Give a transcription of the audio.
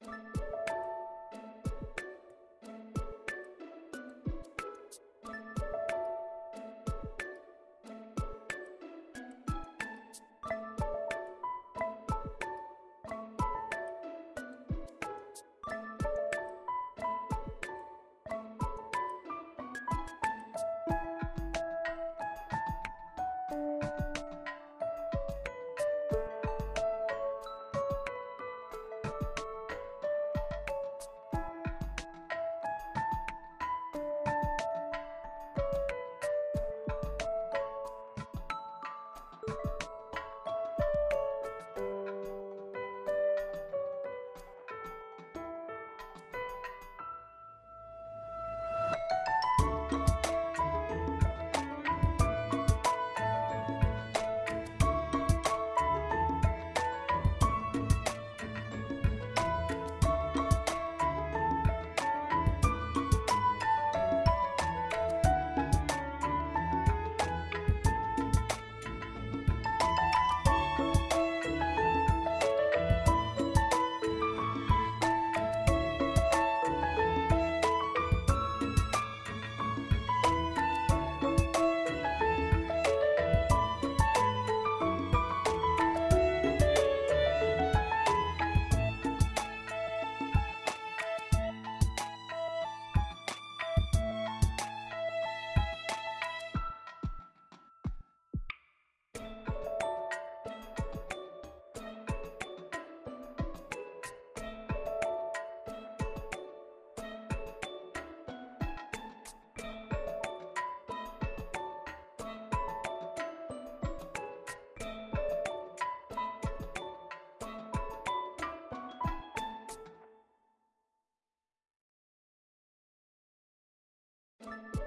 you you